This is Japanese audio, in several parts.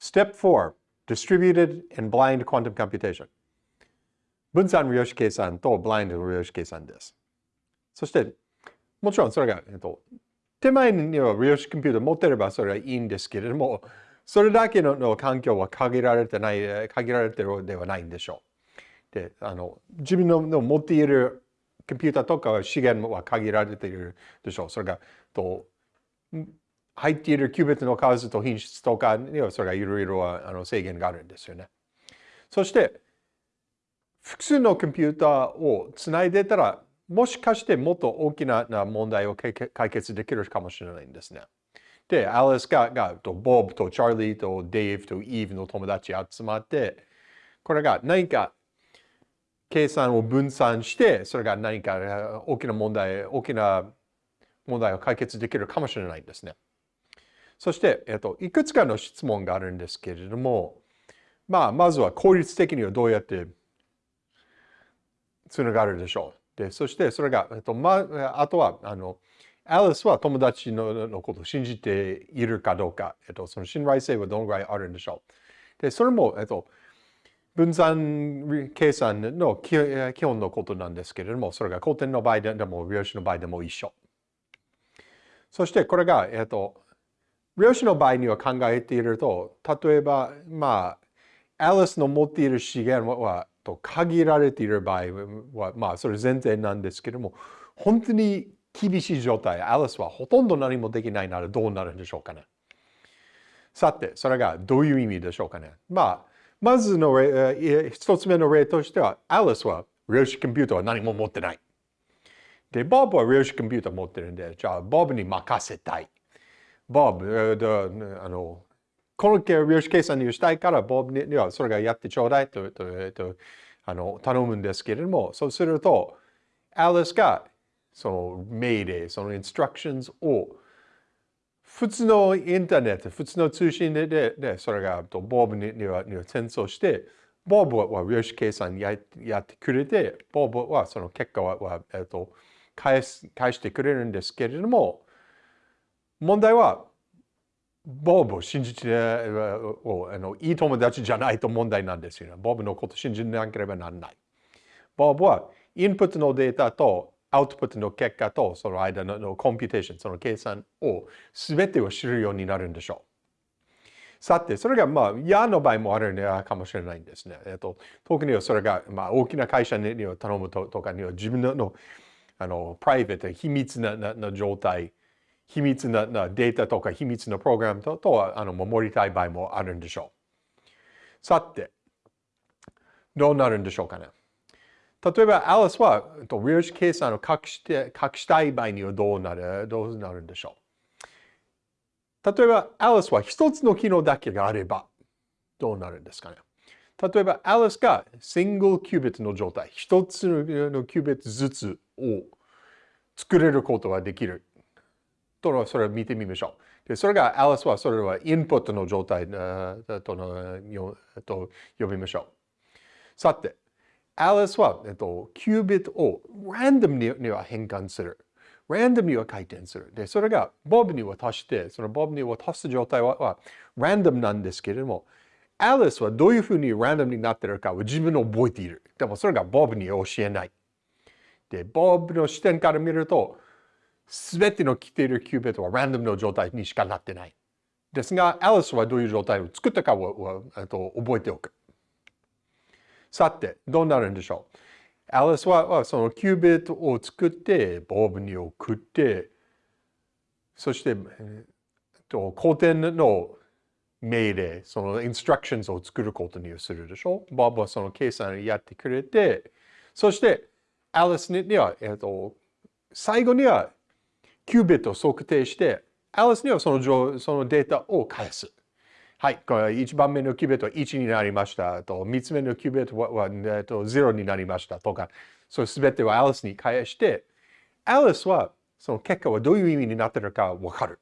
Step 4 Distributed and Blind Quantum Computation 分散量子計算と Blind 量子計算です。そして、もちろんそれが、えっと、手前には量子コンピューター持ってればそれはいいんですけれども、それだけのの環境は限られてない、限られてるではないんでしょう。で、あの、自分のの持っているコンピューターとか資源は限られているでしょう。それが、と入っているキュービットの数と品質とかにはそれがいろいろあの制限があるんですよね。そして、複数のコンピューターをつないでたら、もしかしてもっと大きな問題を解決できるかもしれないんですね。で、アリスががとボブとチャーリーとデイブとイーブの友達集まって、これが何か計算を分散して、それが何か大きな問題、大きな問題を解決できるかもしれないんですね。そして、えっと、いくつかの質問があるんですけれども、まあ、まずは効率的にはどうやってつながるでしょう。で、そしてそれが、えっと、まあ、あとは、あの、アリスは友達ののことを信じているかどうか、えっと、その信頼性はどのぐらいあるんでしょう。で、それも、えっと、分散計算の基本のことなんですけれども、それが古典の場合でも、量子の場合でも一緒。そしてこれが、えっと、量子の場合には考えていると、例えば、まあ、アリスの持っている資源はと限られている場合は、まあ、それ前提なんですけども、本当に厳しい状態、アリスはほとんど何もできないならどうなるんでしょうかね。さて、それがどういう意味でしょうかね。まあ、まずの一つ目の例としては、アリスは量子コンピューターは何も持ってない。で、ボブは量子コンピューター持ってるんで、じゃあ、ボブに任せたい。ボブ、あの、この量子計算にしたいから、ボブにはそれがやってちょうだいとととあの頼むんですけれども、そうすると、アリスがその命令、そのインストラクションズを普通のインターネット、普通の通信で、ででそれがとボブにはには転送して、ボブは量子計算ややってくれて、ボブはその結果は、はえっと、返す返してくれるんですけれども、問題は、ボブを信じて、あのいい友達じゃないと問題なんですよね。ボブのこと信じなければならない。ボブはインプットのデータとアウトプットの結果とその間の computation、その計算を全てを知るようになるんでしょう。さて、それがまあ嫌の場合もあるかもしれないんですね。えっと、特にそれがまあ大きな会社に頼むとかには自分のあのプライベート、秘密なな状態、秘密ななデータとか秘密のプログラムととはあの守りたい場合もあるんでしょう。さて、どうなるんでしょうかね。例えば、アリスは量子計算を隠して隠したい場合にはどうなるどうなるんでしょう例えば、アリスは一つの機能だけがあればどうなるんですかね例えば、アリスがシングルキュービットの状態、一つのキュービットずつを作れることができる。と、それを見てみましょう。でそれが、アリスはそれはインプットの状態とのと呼びましょう。さて、アリスは、えっと、キュービットをランダムには変換する。ランダムには回転する。で、それがボブに渡して、そのボブに渡す状態ははランダムなんですけれども、アリスはどういうふうにランダムになっているかを自分で覚えている。でもそれがボブに教えない。で、ボブの視点から見ると、すべての来ているキュービットはランダムの状態にしかなってない。ですが、アリスはどういう状態を作ったかをと覚えておく。さて、どうなるんでしょうアリスはそのキュービットを作って、ボブに送って、そして、えっと、古典の命令、そのインストラクションズを作ることにするでしょう。ボブはその計算をやってくれて、そして、アリスには、えっと、最後には、キュービットを測定して、アリスにはそのそのデータを返す。はい、これ1番目のキュービットは1になりましたと、3つ目のキュービットは、えっと、0になりましたとか、それすべてはアリスに返して、アリスはその結果はどういう意味になっているかわかる。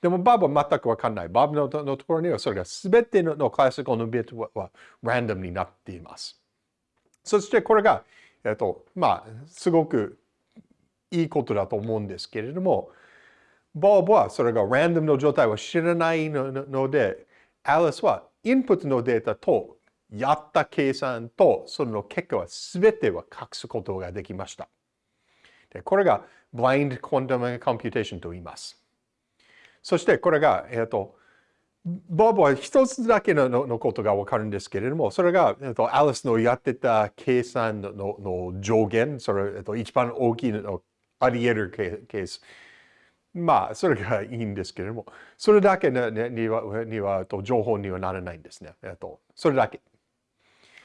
でも、バブは全くわかんない。バブののところにはそれがすべてのクラシカルのビットははランダムになっています。そしてこれが、えっと、まあ、すごくいいことだと思うんですけれども、ボブはそれがランダムの状態を知らないので、アリスはインプットのデータとやった計算とその結果は全ては隠すことができました。でこれが Blind Quantum Computation と言います。そしてこれが、えっ、ー、と、ボブは一つだけののことがわかるんですけれども、それが、えっ、ー、と、アリスのやってた計算のの上限、それ、えっ、ー、と、一番大きいのあり得るケース。まあ、それがいいんですけれども、それだけにはにはと情報にはならないんですね。えっと、それだけ。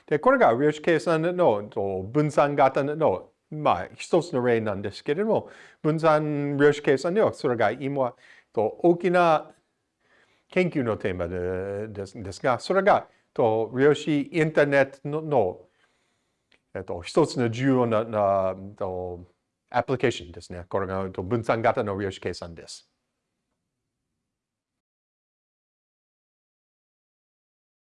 で、これが量子計算のと分散型のまあ、一つの例なんですけれども、分散量子計算ではそれが今と大きな研究のテーマでですが、それがと量子インターネットのの、えっと、一つの重要ななと application ですね。これが分散型の量子計算です。